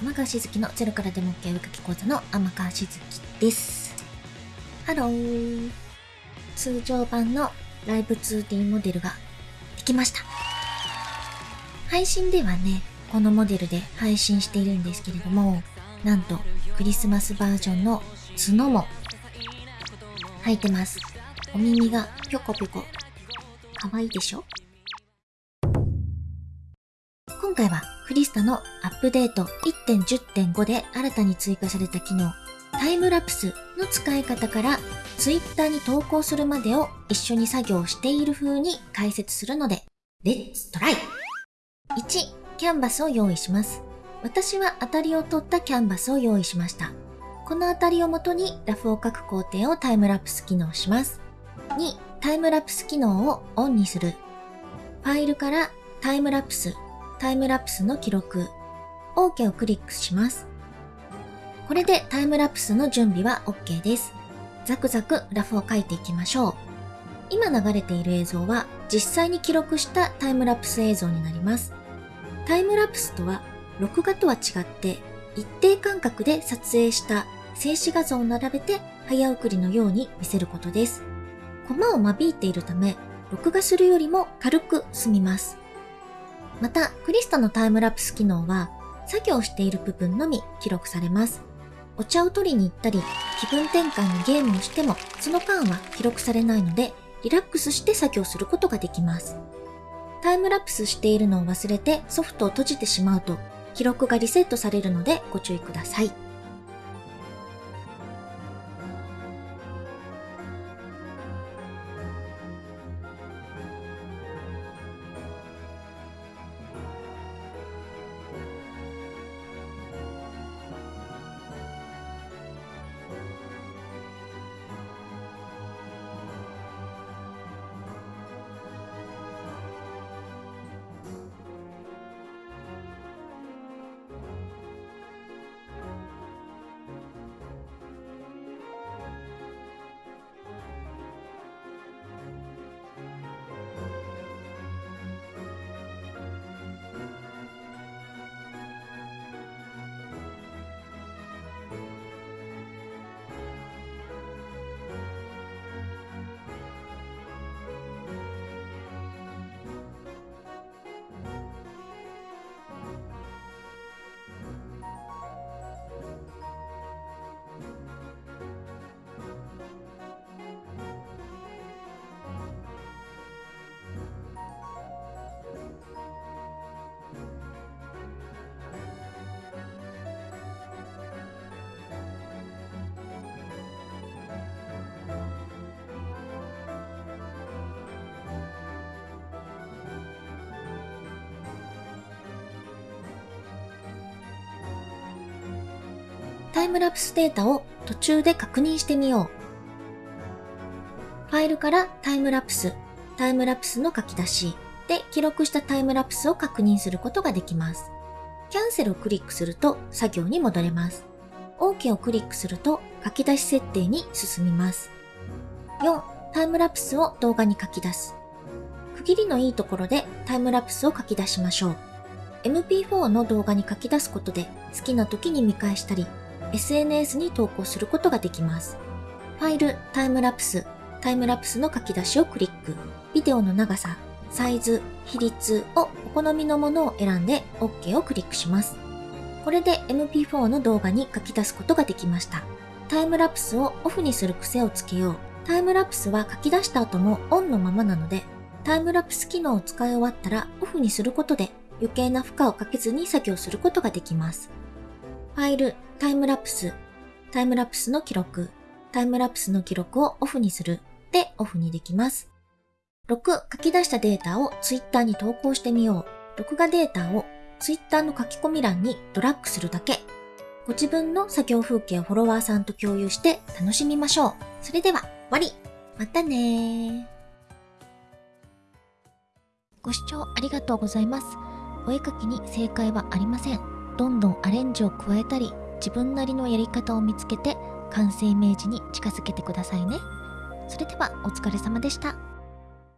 天川しずきのゼロからでも OK お絵かき講座の天川しずきです。ハロー。通常版のライブ 2D モデルができました。配信ではね、このモデルで配信しているんですけれども、なんとクリスマスバージョンの角も入ってます。お耳がぴょこぴょこ。かわいいでしょ？今回はクリスタのアップデート1.10.5で新たに追加された機能、タイムラプスの使い方からツイッターに投稿するまでを一緒に作業している風に解説するので、レッツトライ !1、キャンバスを用意します。私は当たりを取ったキャンバスを用意しました。この当たりをもとにラフを書く工程をタイムラプス機能します。2、タイムラプス機能をオンにする。ファイルからタイムラプス、タイムラプスの記録、OK をクリックします。これでタイムラプスの準備は OK です。ザクザクラフを書いていきましょう。今流れている映像は実際に記録したタイムラプス映像になります。タイムラプスとは録画とは違って一定間隔で撮影した静止画像を並べて早送りのように見せることです。コマを間引いているため、録画するよりも軽く済みます。また、クリスタのタイムラプス機能は、作業している部分のみ記録されます。お茶を取りに行ったり、気分転換のゲームをしても、その間は記録されないので、リラックスして作業することができます。タイムラプスしているのを忘れてソフトを閉じてしまうと、記録がリセットされるのでご注意ください。タイムラプスデータを途中で確認してみよう。ファイルからタイムラプス、タイムラプスの書き出しで記録したタイムラプスを確認することができます。キャンセルをクリックすると作業に戻れます。OK をクリックすると書き出し設定に進みます。4、タイムラプスを動画に書き出す。区切りのいいところでタイムラプスを書き出しましょう。MP4 の動画に書き出すことで好きな時に見返したり、SNS に投稿することができます。ファイル、タイムラプス、タイムラプスの書き出しをクリック。ビデオの長さ、サイズ、比率をお好みのものを選んで OK をクリックします。これで MP4 の動画に書き出すことができました。タイムラプスをオフにする癖をつけよう。タイムラプスは書き出した後もオンのままなので、タイムラプス機能を使い終わったらオフにすることで余計な負荷をかけずに作業することができます。ファイル、タイムラプス、タイムラプスの記録、タイムラプスの記録をオフにするでオフにできます。6、書き出したデータを Twitter に投稿してみよう。録画データを Twitter の書き込み欄にドラッグするだけ。ご自分の作業風景をフォロワーさんと共有して楽しみましょう。それでは、終わりまたねー。ご視聴ありがとうございます。お絵描きに正解はありません。どんどんアレンジを加えたり、自分なりのやり方を見つけて、完成イメージに近づけてくださいね。それではお疲れ様でした。